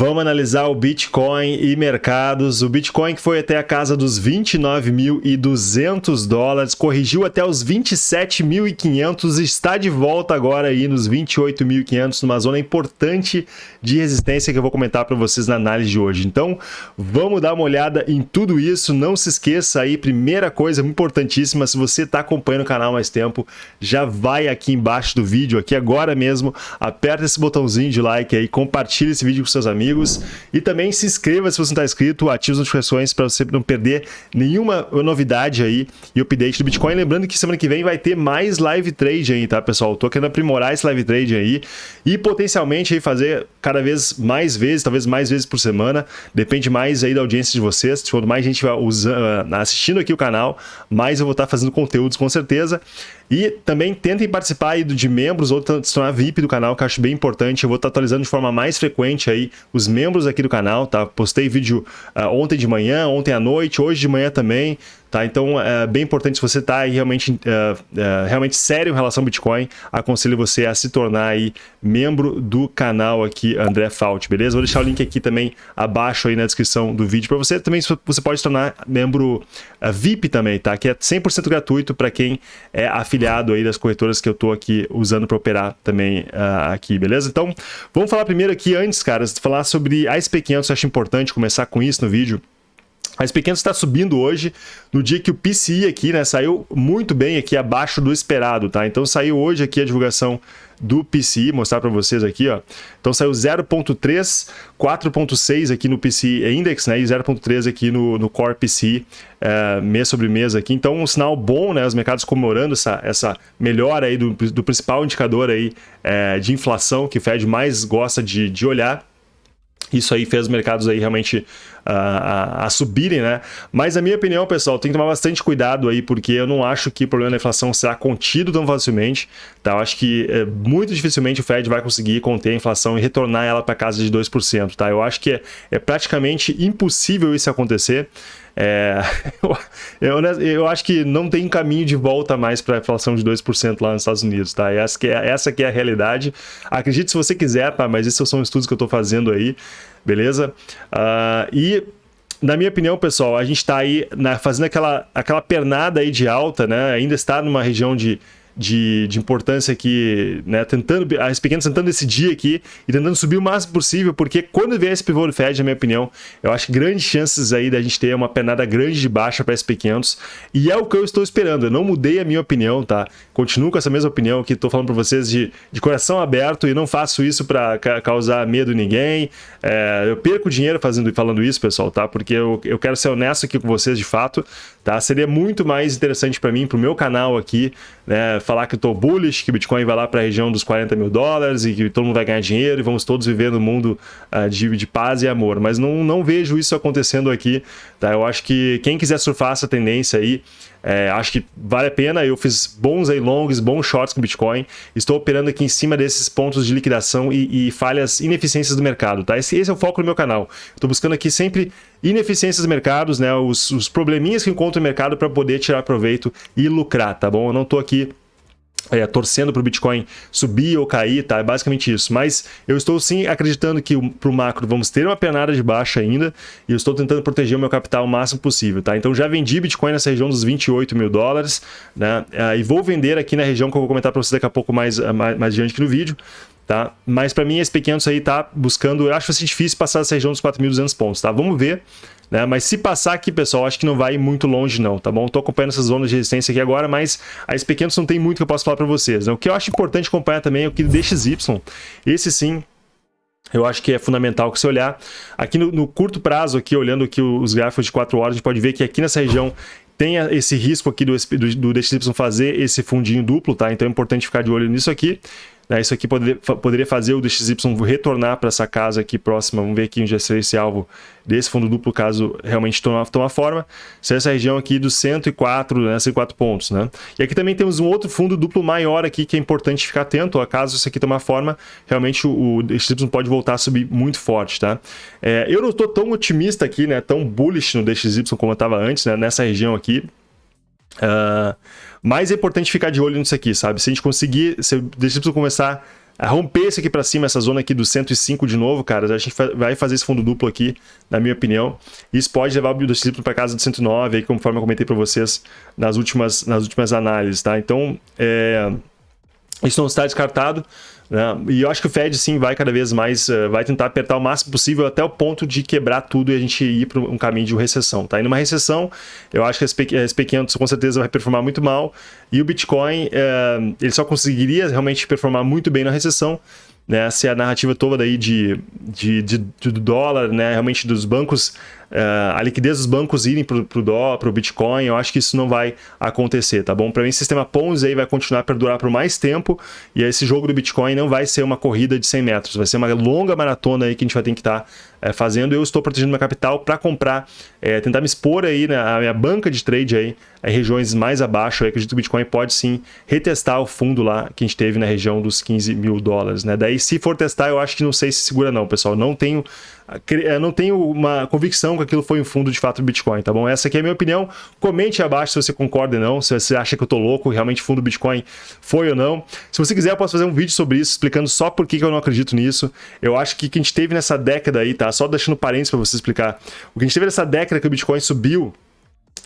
Vamos analisar o Bitcoin e mercados. O Bitcoin que foi até a casa dos 29.200 dólares, corrigiu até os 27.500 e está de volta agora aí nos 28.500, numa zona importante de resistência que eu vou comentar para vocês na análise de hoje. Então, vamos dar uma olhada em tudo isso. Não se esqueça aí, primeira coisa importantíssima, se você está acompanhando o canal mais tempo, já vai aqui embaixo do vídeo, aqui agora mesmo, aperta esse botãozinho de like aí, compartilha esse vídeo com seus amigos e também se inscreva se você não está inscrito, ative as notificações para você não perder nenhuma novidade aí e update do Bitcoin. Lembrando que semana que vem vai ter mais live trade aí, tá, pessoal? Tô querendo aprimorar esse live trade aí e potencialmente aí fazer cada vez mais vezes, talvez mais vezes por semana, depende mais aí da audiência de vocês. Quanto mais gente vai usando, assistindo aqui o canal, mais eu vou estar fazendo conteúdos com certeza. E também tentem participar aí de membros ou se tornar VIP do canal, que eu acho bem importante. Eu vou estar atualizando de forma mais frequente aí os membros aqui do canal, tá? Postei vídeo uh, ontem de manhã, ontem à noite, hoje de manhã também. Tá? Então é bem importante, se você está realmente, uh, uh, realmente sério em relação ao Bitcoin, aconselho você a se tornar aí membro do canal aqui, André Fault, beleza? Vou deixar o link aqui também abaixo aí na descrição do vídeo para você. Também você pode se tornar membro uh, VIP também, tá? Que é 100% gratuito para quem é afiliado aí das corretoras que eu estou aqui usando para operar também aqui, beleza? Então, vamos falar primeiro aqui antes, caras, falar sobre a SP500, eu acho importante começar com isso no vídeo. A SP500 está subindo hoje, no dia que o PCI aqui, né, saiu muito bem aqui abaixo do esperado, tá? Então saiu hoje aqui a divulgação do PCI, mostrar para vocês aqui, ó. Então saiu 0.3, 4.6 aqui no PCI Index, né, e 0.3 aqui no, no Core PCI, é, mês sobre mês aqui. Então um sinal bom, né, os mercados comemorando essa, essa melhora aí do, do principal indicador aí é, de inflação que o Fed mais gosta de, de olhar. Isso aí fez os mercados aí realmente a, a, a, subirem, né? Mas na minha opinião, pessoal, tem que tomar bastante cuidado aí, porque eu não acho que o problema da inflação será contido tão facilmente, tá? Eu acho que é, muito dificilmente o Fed vai conseguir conter a inflação e retornar ela para casa de 2%, tá? Eu acho que é, é praticamente impossível isso acontecer. É, eu, eu, acho que não tem caminho de volta mais para a inflação de 2% lá nos Estados Unidos, tá? Essa que, é, essa que é a realidade. Acredite se você quiser, tá? Mas esses são estudos que eu estou fazendo aí beleza? Uh, e na minha opinião, pessoal, a gente está aí na, fazendo aquela, aquela pernada aí de alta, né? Ainda está numa região de de, de importância aqui, né, tentando, as pequenas tentando decidir aqui e tentando subir o máximo possível, porque quando vier esse pivô do Fed, na minha opinião, eu acho grandes chances aí da gente ter uma penada grande de baixa para SP500 e é o que eu estou esperando, eu não mudei a minha opinião, tá? Continuo com essa mesma opinião que estou falando para vocês de, de coração aberto e não faço isso para ca causar medo em ninguém, é, eu perco dinheiro fazendo, falando isso, pessoal, tá? Porque eu, eu quero ser honesto aqui com vocês de fato, tá? Seria muito mais interessante para mim, para o meu canal aqui, né, falar que estou bullish, que o Bitcoin vai lá para a região dos 40 mil dólares e que todo mundo vai ganhar dinheiro e vamos todos viver no mundo uh, de, de paz e amor. Mas não, não vejo isso acontecendo aqui. Tá? Eu acho que quem quiser surfar essa tendência aí, é, acho que vale a pena. Eu fiz bons longs, bons shorts com Bitcoin. Estou operando aqui em cima desses pontos de liquidação e, e falhas, ineficiências do mercado. Tá? Esse, esse é o foco do meu canal. Estou buscando aqui sempre ineficiências dos mercados, né? os, os probleminhas que encontro no mercado para poder tirar proveito e lucrar, tá bom? Eu não estou aqui é, torcendo para o Bitcoin subir ou cair, tá? É basicamente isso. Mas eu estou sim acreditando que para o macro vamos ter uma penada de baixa ainda e eu estou tentando proteger o meu capital o máximo possível, tá? Então já vendi Bitcoin nessa região dos 28 mil dólares, né? É, e vou vender aqui na região que eu vou comentar para vocês daqui a pouco mais, mais, mais adiante aqui no vídeo, tá? Mas para mim esse pequeno aí tá buscando, eu acho ser difícil passar essa região dos 4.200 pontos, tá? Vamos ver né? Mas se passar aqui, pessoal, acho que não vai muito longe não, tá bom? Tô acompanhando essas zonas de resistência aqui agora, mas as pequenas não tem muito que eu posso falar para vocês. Né? O que eu acho importante acompanhar também é o que DXY. Esse sim eu acho que é fundamental que você olhar. Aqui no, no, curto prazo, aqui olhando aqui os gráficos de 4 horas, a gente pode ver que aqui nessa região tem esse risco aqui do, do, do DXY fazer esse fundinho duplo, tá? Então é importante ficar de olho nisso aqui. Né? Isso aqui poderia, poderia fazer o DXY retornar para essa casa aqui próxima. Vamos ver aqui onde é esse alvo desse fundo duplo, caso realmente tome, tome forma. Seria essa região aqui dos 104, né? 104 pontos. Né? E aqui também temos um outro fundo duplo maior aqui que é importante ficar atento. Ó, caso isso aqui tomar forma, realmente o, o DXY pode voltar a subir muito forte. Tá? É, eu não estou tão otimista aqui, né? tão bullish no DXY como eu estava antes, né? nessa região aqui. Uh, mas é importante ficar de olho nisso aqui, sabe? Se a gente conseguir, se o DXY começar romper isso aqui para cima, essa zona aqui do 105 de novo, cara, a gente vai fazer esse fundo duplo aqui, na minha opinião. Isso pode levar o BUSD para casa do 109, aí, conforme eu comentei para vocês nas últimas, nas últimas análises, tá? Então, é... isso não está descartado. Né? E eu acho que o Fed sim vai cada vez mais, uh, vai tentar apertar o máximo possível até o ponto de quebrar tudo e a gente ir para um caminho de recessão. Tá? E numa recessão, eu acho que a SP500 com certeza vai performar muito mal e o Bitcoin uh, ele só conseguiria realmente performar muito bem na recessão né, se a narrativa toda aí de, de, de, de dólar, né, realmente dos bancos a liquidez dos bancos irem para o dólar, para o Bitcoin, eu acho que isso não vai acontecer, tá bom? Para mim, o sistema Ponzi aí vai continuar a perdurar por mais tempo e esse jogo do Bitcoin não vai ser uma corrida de 100 metros, vai ser uma longa maratona aí que a gente vai ter que estar tá, é, fazendo. Eu estou protegendo minha capital para comprar, é, tentar me expor aí na minha banca de trade aí, em regiões mais abaixo. Eu acredito que o Bitcoin pode sim retestar o fundo lá que a gente teve na região dos 15 mil dólares, né? Daí, se for testar, eu acho que não sei se segura não, pessoal. Não tenho não tenho uma convicção que aquilo foi um fundo de fato Bitcoin, tá bom? Essa aqui é a minha opinião. Comente abaixo se você concorda ou não, se você acha que eu tô louco, realmente fundo Bitcoin foi ou não. Se você quiser, eu posso fazer um vídeo sobre isso, explicando só por que eu não acredito nisso. Eu acho que o que a gente teve nessa década aí, tá? Só deixando parênteses para você explicar. O que a gente teve nessa década que o Bitcoin subiu,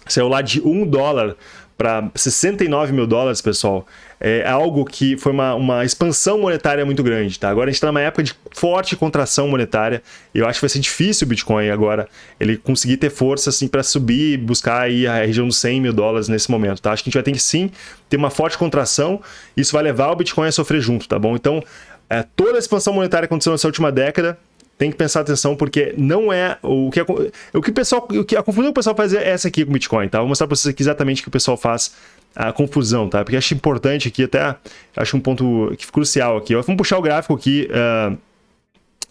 saiu lá de 1 dólar para 69 mil dólares, pessoal, é algo que foi uma, uma expansão monetária muito grande, tá? Agora a gente está numa época de forte contração monetária e eu acho que vai ser difícil o Bitcoin agora ele conseguir ter força assim para subir e buscar aí a região dos 100 mil dólares nesse momento, tá? Acho que a gente vai ter que sim ter uma forte contração isso vai levar o Bitcoin a sofrer junto, tá bom? Então, é, toda a expansão monetária que aconteceu nessa última década tem que prestar atenção porque não é o que o que o pessoal o que a confusão que o pessoal faz é essa aqui com o Bitcoin, tá? Vou mostrar para vocês aqui exatamente o que o pessoal faz a confusão, tá? Porque acho importante aqui até acho um ponto que crucial aqui. Vamos puxar o gráfico aqui uh,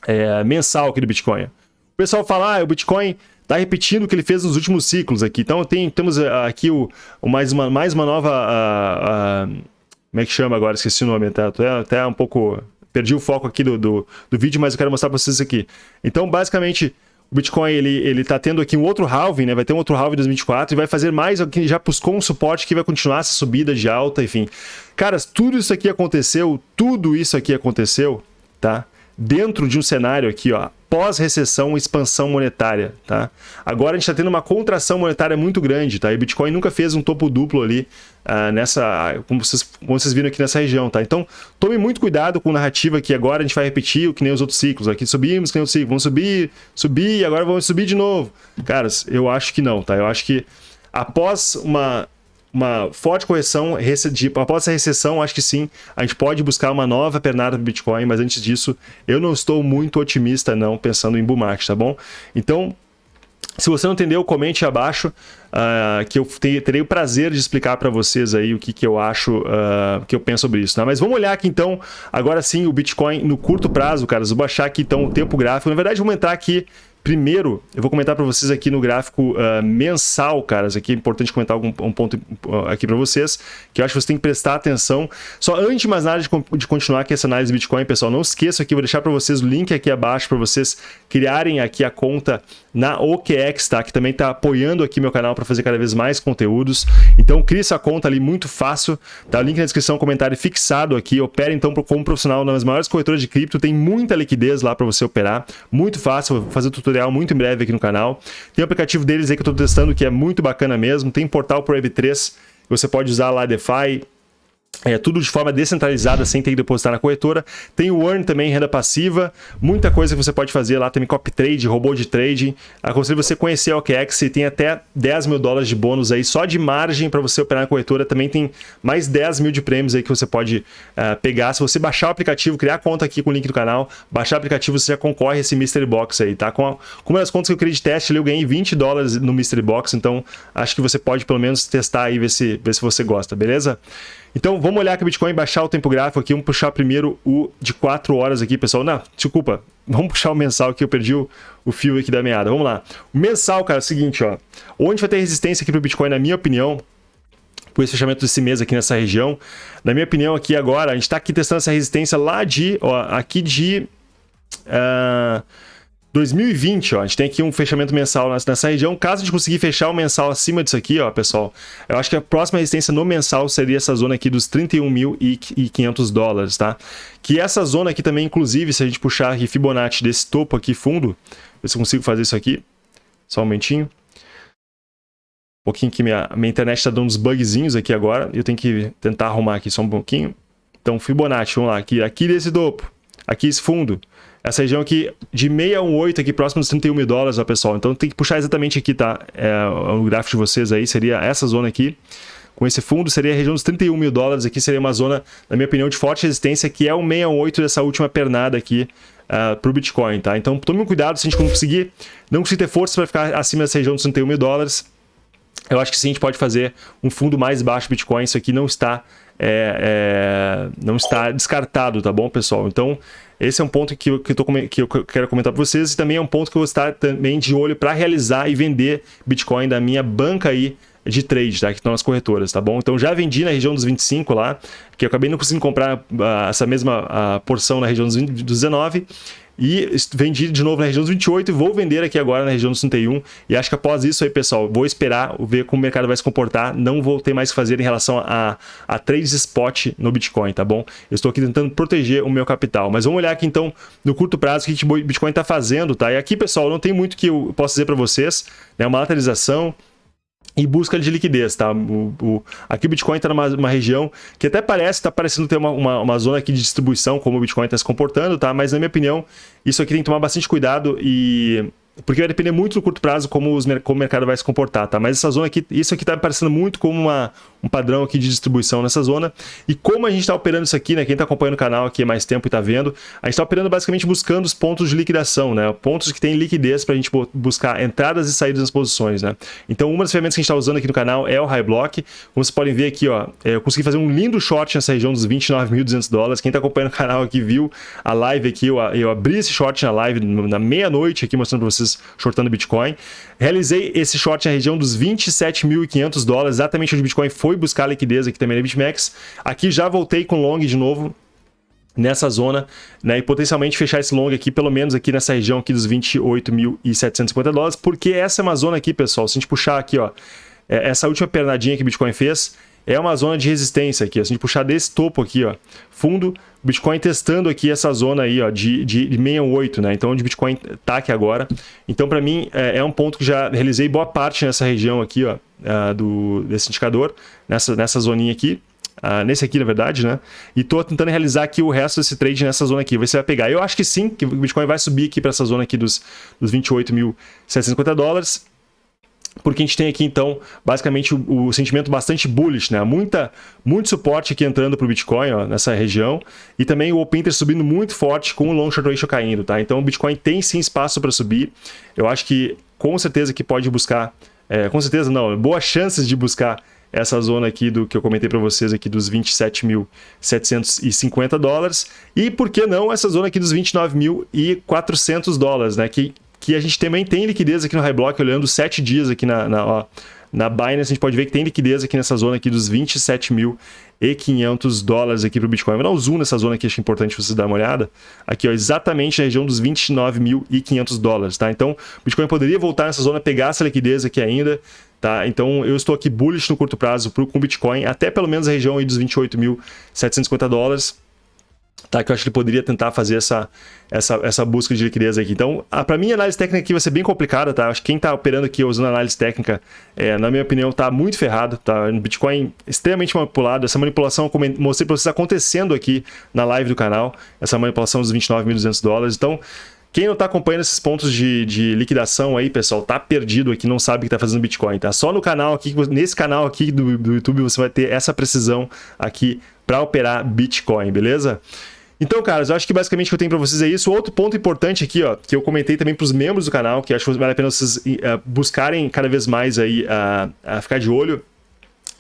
é, mensal aqui do Bitcoin. O pessoal fala, ah, o Bitcoin está repetindo o que ele fez nos últimos ciclos aqui. Então tem, temos aqui o, o mais, uma, mais uma nova. Uh, uh, como é que chama agora? Esqueci o nome, tá? Até, até um pouco Perdi o foco aqui do, do, do vídeo, mas eu quero mostrar para vocês aqui. Então, basicamente, o Bitcoin ele ele tá tendo aqui um outro halving, né? Vai ter um outro halving em 2024 e vai fazer mais, já buscou um suporte que vai continuar essa subida de alta, enfim. Caras, tudo isso aqui aconteceu, tudo isso aqui aconteceu, tá? Dentro de um cenário aqui, ó, pós-recessão, expansão monetária, tá? Agora a gente está tendo uma contração monetária muito grande, tá? E o Bitcoin nunca fez um topo duplo ali uh, nessa, como vocês, como vocês viram aqui nessa região, tá? Então, tome muito cuidado com a narrativa que agora a gente vai repetir o que nem os outros ciclos. Aqui subimos, que nem o ciclo, vamos subir, subir, agora vamos subir de novo. Caras, eu acho que não, tá? Eu acho que após uma uma forte correção, de, após essa recessão, acho que sim, a gente pode buscar uma nova pernada do Bitcoin, mas antes disso, eu não estou muito otimista não, pensando em bull market, tá bom? Então, se você não entendeu, comente abaixo, uh, que eu terei o prazer de explicar para vocês aí o que, que eu acho, uh, que eu penso sobre isso. Né? Mas vamos olhar aqui então, agora sim, o Bitcoin no curto prazo, caras. Vou baixar aqui então o tempo gráfico. Na verdade, vamos entrar aqui Primeiro, eu vou comentar para vocês aqui no gráfico uh, mensal, caras. Aqui é importante comentar algum, um ponto uh, aqui para vocês, que eu acho que você tem que prestar atenção. Só antes de mais nada de, de continuar aqui essa análise Bitcoin, pessoal, não esqueça aqui, vou deixar para vocês o link aqui abaixo para vocês criarem aqui a conta na OKEx, tá? Que também está apoiando aqui meu canal para fazer cada vez mais conteúdos. Então, crie essa conta ali muito fácil, tá? Link na descrição, comentário fixado aqui. Opera então como profissional nas maiores corretoras de cripto, tem muita liquidez lá para você operar, muito fácil, vou fazer tutorial tutorial muito em breve aqui no canal. Tem o aplicativo deles aí que eu estou testando, que é muito bacana mesmo. Tem portal para Web3, você pode usar lá DeFi, é, tudo de forma descentralizada, sem ter que depositar na corretora. Tem o Earn também, renda passiva. Muita coisa que você pode fazer lá. Tem copy trade, robô de trading. Aconselho você conhecer a OKEx tem até 10 mil dólares de bônus aí só de margem para você operar na corretora. Também tem mais 10 mil de prêmios aí que você pode uh, pegar. Se você baixar o aplicativo, criar conta aqui com o link do canal, baixar o aplicativo, você já concorre a esse Mystery Box aí, tá? Com, a, com uma das contas que eu criei de teste, eu ganhei 20 dólares no Mystery Box. Então, acho que você pode pelo menos testar aí ver se, ver se você gosta, beleza? Então vamos olhar aqui o Bitcoin, baixar o tempo gráfico aqui, vamos puxar primeiro o de 4 horas aqui, pessoal. Não, desculpa, vamos puxar o mensal aqui, eu perdi o, o fio aqui da meada. Vamos lá. O mensal, cara, é o seguinte, ó. Onde vai ter resistência aqui para o Bitcoin, na minha opinião, por esse fechamento desse mês aqui nessa região. Na minha opinião, aqui agora, a gente está aqui testando essa resistência lá de, ó, aqui de... Uh, 2020, ó, a gente tem aqui um fechamento mensal nessa região. Caso a gente conseguir fechar o mensal acima disso aqui, ó, pessoal, eu acho que a próxima resistência no mensal seria essa zona aqui dos 31.500 dólares, tá? Que essa zona aqui também, inclusive, se a gente puxar aqui Fibonacci desse topo aqui fundo, ver se eu consigo fazer isso aqui, só um momentinho. Um pouquinho que minha, minha internet está dando uns bugzinhos aqui agora, eu tenho que tentar arrumar aqui só um pouquinho. Então, Fibonacci, vamos lá, aqui, aqui desse topo, aqui esse fundo, essa região aqui de 618 aqui próximo dos 31 mil dólares, ó, pessoal. Então tem que puxar exatamente aqui, tá? É, o gráfico de vocês aí seria essa zona aqui. Com esse fundo seria a região dos 31 mil dólares. Aqui seria uma zona, na minha opinião, de forte resistência, que é o 618 dessa última pernada aqui uh, para o Bitcoin, tá? Então tome cuidado se a gente conseguir, não conseguir ter força para ficar acima dessa região dos 31 mil dólares. Eu acho que sim, a gente pode fazer um fundo mais baixo Bitcoin. Isso aqui não está, é, é, não está descartado, tá bom, pessoal? Então, esse é um ponto que eu, que tô, que eu quero comentar para vocês e também é um ponto que eu vou estar também de olho para realizar e vender Bitcoin da minha banca aí de trade, tá? Que estão nas corretoras, tá bom? Então já vendi na região dos 25 lá, que eu acabei não conseguindo comprar uh, essa mesma uh, porção na região dos, 20, dos 19 e vendi de novo na região dos 28 e vou vender aqui agora na região dos 31. E acho que após isso aí, pessoal, vou esperar ver como o mercado vai se comportar. Não vou ter mais o que fazer em relação a, a trades spot no Bitcoin, tá bom? Eu estou aqui tentando proteger o meu capital. Mas vamos olhar aqui então no curto prazo o que o Bitcoin está fazendo, tá? E aqui, pessoal, não tem muito que eu possa dizer para vocês. Né? Uma lateralização, e busca de liquidez, tá? O, o, aqui o Bitcoin está numa região que até parece, está parecendo ter uma, uma, uma, zona aqui de distribuição, como o Bitcoin está se comportando, tá? Mas na minha opinião, isso aqui tem que tomar bastante cuidado e porque vai depender muito no curto prazo como, os, como o mercado vai se comportar, tá? Mas essa zona aqui, isso aqui tá me parecendo muito como uma, um padrão aqui de distribuição nessa zona. E como a gente está operando isso aqui, né? Quem está acompanhando o canal aqui há mais tempo e está vendo, a gente está operando basicamente buscando os pontos de liquidação, né? Pontos que têm liquidez para a gente buscar entradas e saídas das posições, né? Então, uma das ferramentas que a gente está usando aqui no canal é o High Block. Como vocês podem ver aqui, ó, é, eu consegui fazer um lindo short nessa região dos 29.200 dólares. Quem está acompanhando o canal aqui viu a live aqui, eu, eu abri esse short na live na meia-noite aqui, mostrando para vocês shortando Bitcoin. Realizei esse short na região dos 27.500 dólares, exatamente onde o Bitcoin foi buscar liquidez aqui também na BitMEX. Aqui já voltei com long de novo, nessa zona, né, e potencialmente fechar esse long aqui, pelo menos aqui nessa região aqui dos 28.750 dólares, porque essa é uma zona aqui, pessoal, se a gente puxar aqui, ó, é, essa última pernadinha que o Bitcoin fez, é uma zona de resistência aqui, ó, se a gente puxar desse topo aqui, ó, fundo, Bitcoin testando aqui essa zona aí, ó, de, de, de 68, né? Então, onde Bitcoin tá aqui agora. Então, para mim, é, é, um ponto que já realizei boa parte nessa região aqui, ó, uh, do, desse indicador, nessa, nessa zoninha aqui. Uh, nesse aqui, na verdade, né? E tô tentando realizar aqui o resto desse trade nessa zona aqui. Você vai pegar. Eu acho que sim, que o Bitcoin vai subir aqui para essa zona aqui dos, dos 28.750 dólares porque a gente tem aqui, então, basicamente o, o, sentimento bastante bullish, né? Muita, muito suporte aqui entrando para o Bitcoin, ó, nessa região, e também o Open Interest subindo muito forte com o Long Short Ratio caindo, tá? Então o Bitcoin tem sim espaço para subir. Eu acho que com certeza que pode buscar, é, com certeza não, boas chances de buscar essa zona aqui do que eu comentei para vocês aqui dos 27.750 dólares e por que não essa zona aqui dos 29.400 dólares, né? Que que a gente também tem liquidez aqui no High Block, olhando 7 dias aqui na, na, ó, na Binance, a gente pode ver que tem liquidez aqui nessa zona aqui dos 27.500 dólares aqui para o Bitcoin. Vou dar um zoom nessa zona aqui, acho importante vocês darem uma olhada. Aqui, ó, exatamente na região dos 29.500 dólares, tá? Então, o Bitcoin poderia voltar nessa zona, pegar essa liquidez aqui ainda, tá? Então, eu estou aqui bullish no curto prazo pro, com o Bitcoin, até pelo menos a região aí dos 28.750 dólares tá? Que eu acho que ele poderia tentar fazer essa, essa, essa busca de liquidez aqui. Então, para mim, a análise técnica aqui vai ser bem complicada, tá? Acho que quem está operando aqui usando análise técnica, é, na minha opinião, está muito ferrado, tá? No Bitcoin extremamente manipulado. Essa manipulação eu mostrei para vocês acontecendo aqui na live do canal, essa manipulação dos 29.200 dólares. Então, quem não está acompanhando esses pontos de, de, liquidação aí, pessoal, tá perdido aqui, não sabe o que está fazendo Bitcoin, tá? Só no canal aqui, nesse canal aqui do, do YouTube, você vai ter essa precisão aqui para operar Bitcoin, beleza? Então, caras, eu acho que basicamente o que eu tenho para vocês é isso. Outro ponto importante aqui, ó, que eu comentei também para os membros do canal, que acho que vale a pena vocês uh, buscarem cada vez mais aí uh, uh, ficar de olho,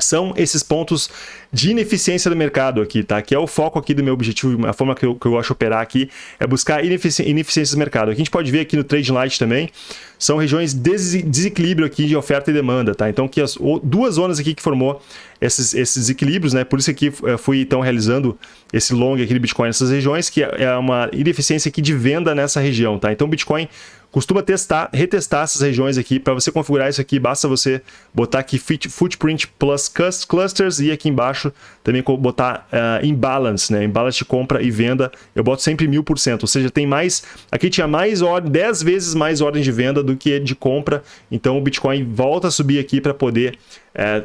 são esses pontos de ineficiência do mercado aqui, tá? Que é o foco aqui do meu objetivo, a forma que eu, que eu gosto operar aqui é buscar inefici ineficiências do mercado. Aqui a gente pode ver aqui no Trade Light também, são regiões de desequilíbrio aqui de oferta e demanda, tá? Então, aqui as duas zonas aqui que formou esses, esses desequilíbrios, né? Por isso aqui eu fui, então, realizando esse long aqui de Bitcoin nessas regiões, que é uma ineficiência aqui de venda nessa região, tá? Então, Bitcoin costuma testar, retestar essas regiões aqui. Para você configurar isso aqui, basta você botar aqui Footprint Plus Clusters e aqui embaixo também botar uh, Imbalance, né? Imbalance de compra e venda. Eu boto sempre mil por cento, ou seja, tem mais... Aqui tinha mais ordem, 10 vezes mais ordem de venda do que de compra. Então o Bitcoin volta a subir aqui para poder é,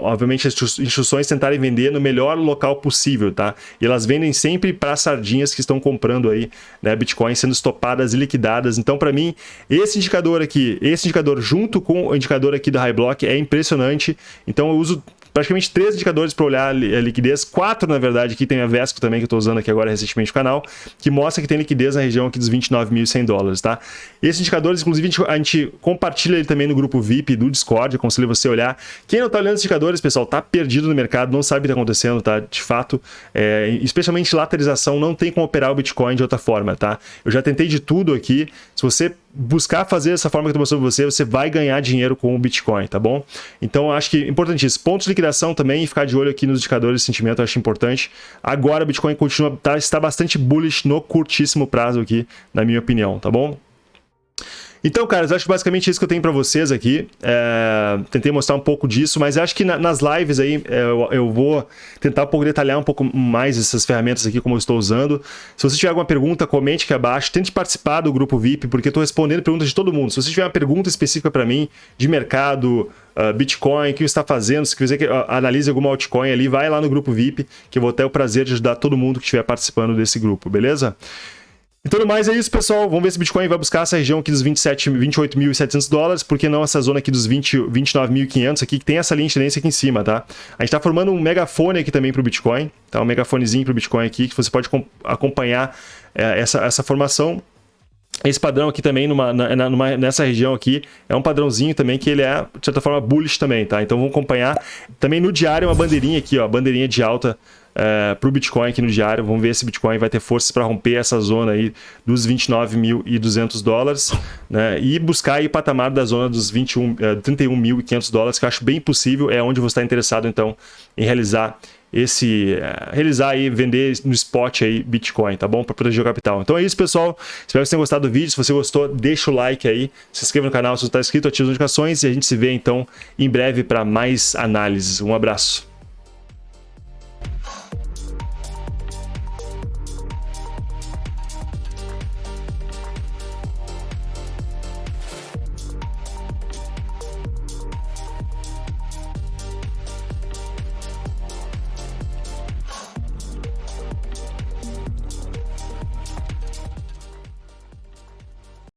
obviamente as instruções tentarem vender no melhor local possível, tá? E elas vendem sempre para sardinhas que estão comprando aí, né, Bitcoin sendo estopadas e liquidadas. Então, para mim, esse indicador aqui, esse indicador junto com o indicador aqui da High Block é impressionante. Então, eu uso praticamente três indicadores para olhar a liquidez, quatro na verdade, aqui tem a Vesco também que eu estou usando aqui agora recentemente no canal, que mostra que tem liquidez na região aqui dos 29.100 dólares, tá? Esses indicadores, inclusive, a gente, compartilha ele também no grupo VIP do Discord, aconselho você a olhar. Quem não está olhando esses indicadores, pessoal, tá perdido no mercado, não sabe o que está acontecendo, tá? De fato, é, especialmente lateralização, não tem como operar o Bitcoin de outra forma, tá? Eu já tentei de tudo aqui, se você buscar fazer dessa forma que eu mostrando para você, você vai ganhar dinheiro com o Bitcoin, tá bom? Então, acho que é importantíssimo. Pontos de liquidação também, ficar de olho aqui nos indicadores de sentimento, eu acho importante. Agora, o Bitcoin continua, tá, está bastante bullish no curtíssimo prazo aqui, na minha opinião, tá bom? Então, caras, acho basicamente isso que eu tenho para vocês aqui. É, tentei mostrar um pouco disso, mas acho que na, nas lives aí é, eu, eu, vou tentar um pouco detalhar um pouco mais essas ferramentas aqui, como eu estou usando. Se você tiver alguma pergunta, comente aqui abaixo. Tente participar do grupo VIP, porque eu estou respondendo perguntas de todo mundo. Se você tiver uma pergunta específica para mim, de mercado, uh, Bitcoin, o que você está fazendo, se quiser que uh, analise alguma altcoin ali, vai lá no grupo VIP, que eu vou ter o prazer de ajudar todo mundo que estiver participando desse grupo, beleza? Então, no mais é isso, pessoal. Vamos ver se o Bitcoin vai buscar essa região aqui dos 28.700 dólares, por que não essa zona aqui dos 29.500 aqui, que tem essa linha de tendência aqui em cima, tá? A gente está formando um megafone aqui também para o Bitcoin, tá? Um megafonezinho para o Bitcoin aqui, que você pode acompanhar é, essa, essa formação. Esse padrão aqui também, numa, na, numa, nessa região aqui, é um padrãozinho também que ele é, de certa forma, bullish também, tá? Então vamos acompanhar. Também no diário, uma bandeirinha aqui, ó, bandeirinha de alta uh, para o Bitcoin aqui no diário. Vamos ver se o Bitcoin vai ter forças para romper essa zona aí dos 29.200 dólares né? e buscar aí o patamar da zona dos 21, uh, 31.500 dólares, que eu acho bem possível. É onde você está interessado, então, em realizar esse uh, realizar e vender no spot aí Bitcoin, tá bom? Para proteger o capital. Então é isso, pessoal. Espero que vocês tenham gostado do vídeo. Se você gostou, deixa o like aí, se inscreva no canal se não está inscrito, ative as notificações e a gente se vê então em breve para mais análises. Um abraço.